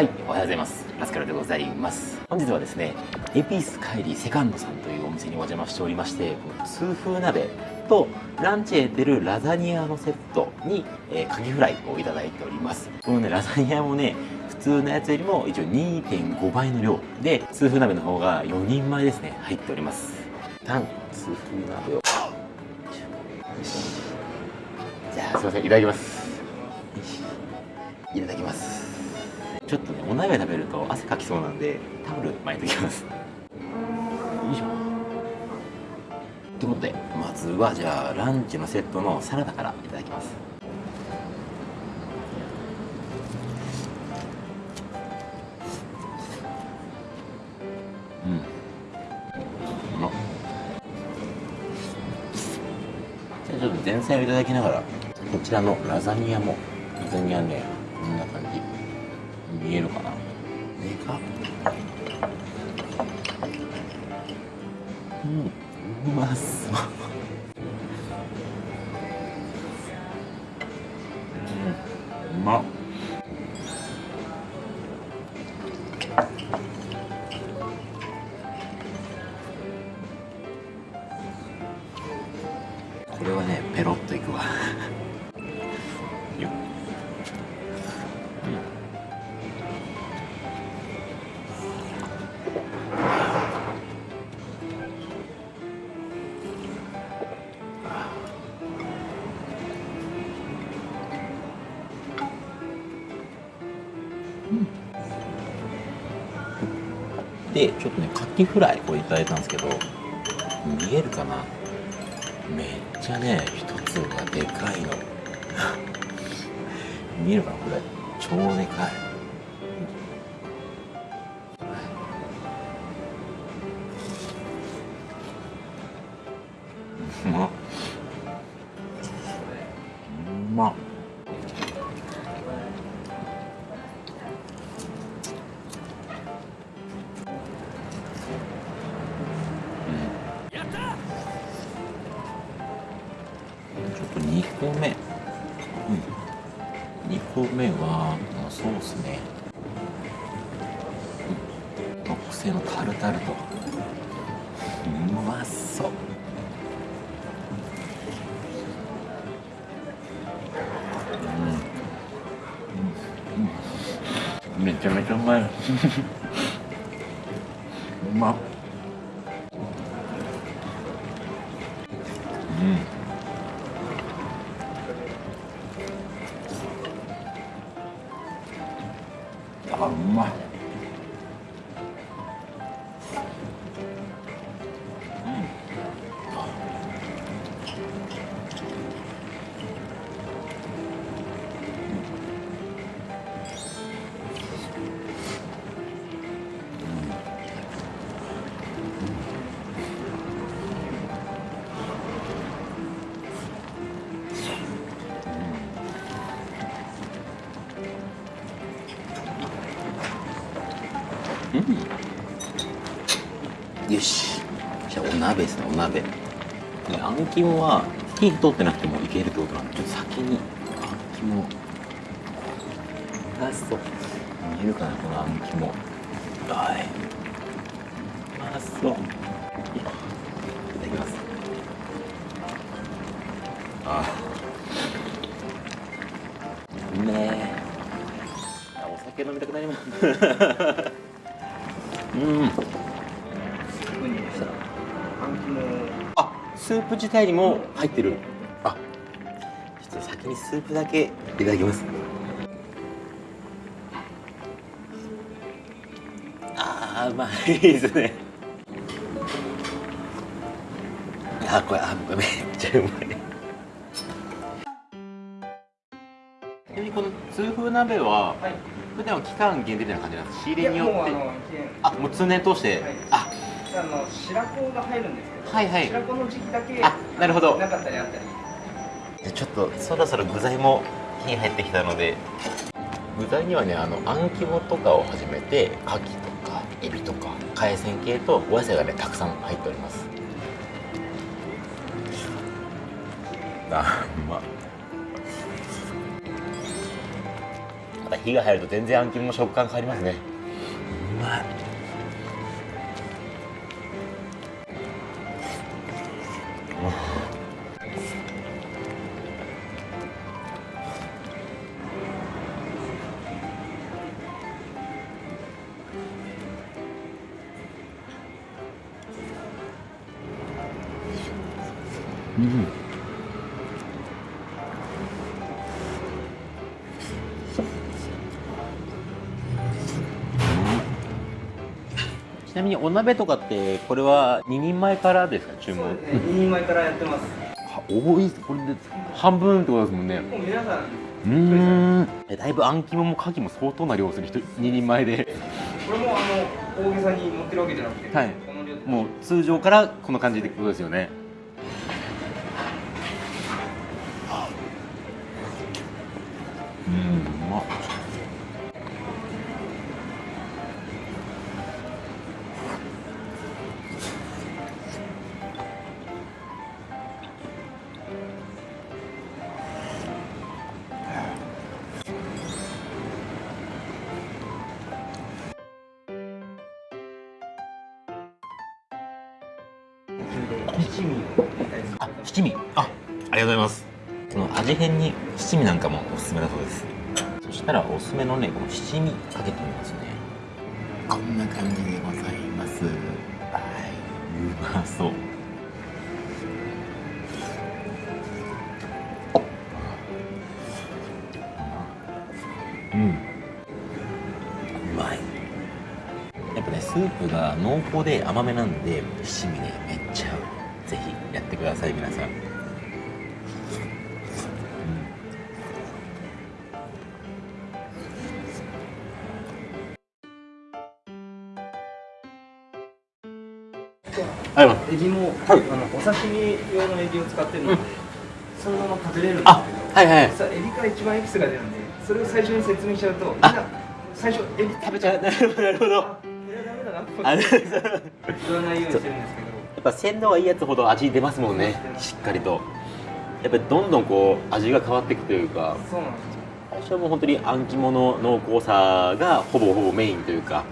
はい、おはようございます。ラスカルでございます。本日はですね、エピス帰りセカンドさんというお店にお邪魔しておりまして、痛風鍋とランチへ出るラザニアのセットに、えー、カキフライをいただいております。このね、ラザニアもね、普通のやつよりも一応2.5倍の量で、痛風鍋の方が4人前ですね、入っております。タン、痛風鍋を。じゃあ、すいません、いただきます。いただきます。ちょっとねお鍋食べると汗かきそうなんでタオル巻いておきます。よいしょ。ということでまずはじゃあランチのセットのサラダからいただきます。うん。うまっじゃあちょっと前菜をいただきながらこちらのラザニアもラザニアねこんな感じ見えるかな。でかうん。うまそう。うん。うまっでちょっとねカキフライこれいただいたんですけど見えるかな？めっちゃね一つがでかいの。見えるかな？これ。超でかい。うまっ。うまっ。目うん。2個目はソースね、うん、特製のタルタルと。うまそう。うん、めちゃめちゃうまい。うまっ。うんよし。じゃあお鍋ですねお鍋。あん肝は火通ってなくてもいけるってことなんでちょっと先にあん肝ラスト見えるかなこのあん肝。はい。うまそういただきます。あうめえ。お酒飲みたくなります。うん。スープ自体にも入ってる。あちょっと先にスープだけいただきます。あーうまいですね。あこれあめっちゃうまい。ちなみにこの痛風鍋は、はい。普段は期間限定みたいな感じなんです仕入れによって。あもう通年通して、はい、あ。あの白子が入るんですはいはい。白子の時期だけあなるほど。なかったりあったり。じゃちょっとそろそろ具材も火に入ってきたので具材にはねあのあん肝とかをはじめて牡蠣とかエビとか海鮮系とお野菜がねたくさん入っております。あうま。また火が入ると全然あん肝の食感変わりますね。うまいうん。ちなみにお鍋とかってこれは2人前からですか？注文。2人前からやってます。は多いこれで半分ってことですもんね。もう皆さんうーん。えだいぶあん肝も牡蠣も相当な量する人2人前で。これもあの大げさに持ってるわけじゃなくて、はい。もう通常からこんな感じってことですよね七味。あ七味。あありがとうございます。この味変に七味なんかもおすすめだそうです。そしたらおすすめのねこの七味かけてみますね。こんな感じでございます。はい。うまそう。うん。うまい。やっぱねスープが濃厚で甘めなんで七味ねめっください皆さん、うん。エビも、はい。あのお刺身用のエビを使ってるので、そのまま食べれるんですあけどはいはいさエビから一番エキスが出るんでそれを最初に説明しちゃうとみんあな最初エビ食べちゃう。なるほどなるほど。あこれ言わないようにしてるんですけどっぱ鮮度がいいやつほど味出ますもんねしっかりと。やっぱりどんどんこう味が変わっていくというかそうなんです最初はもう本当にあん肝の濃厚さがほぼほぼメインというか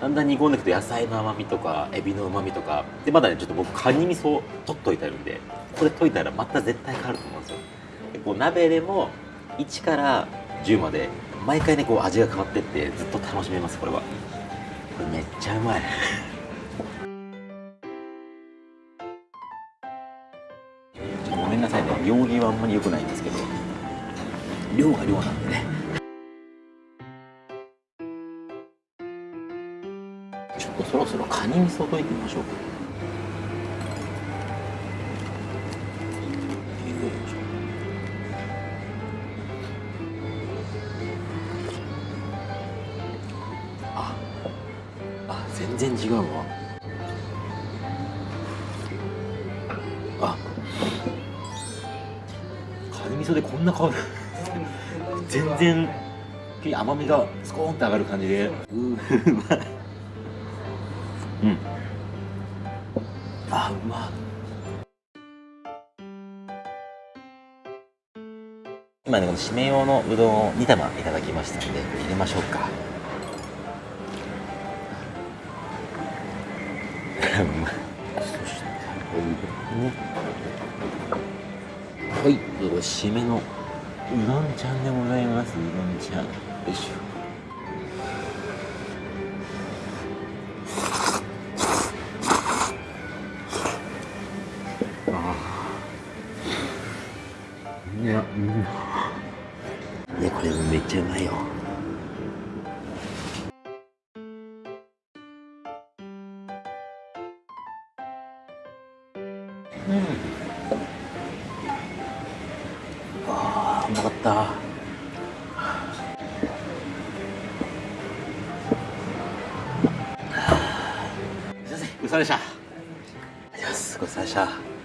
だんだん煮込んでいくと野菜の甘みとかエビの旨みとかでまだねちょっと僕カニ味噌取っといてあるんでこれ溶いたらまた絶対変わると思うんですよ。でこう鍋でも1から10まで毎回ねこう味が変わってってずっと楽しめますこれは。これめっちゃうまい。めんなさいね量儀はあんまり良くないんですけど量が量なんでね。ちょっとそろそろカニ味噌溶いてみましょうか。ああ全然違うわ。ニ味噌で。全然甘みがスコーンって上がる感じで。うまいうん。あうま。今ねこの締め用のうどんを2玉いただきましたので入れましょうか。うまい。そしてこれねはい。これ締めのうどんちゃんでございますうどんちゃんよいしょいや、うん。ね、これめっちゃうまいよ。うまかった。すいません、ごちそうさまでした。ありがとうございます。ごちそうさまでした。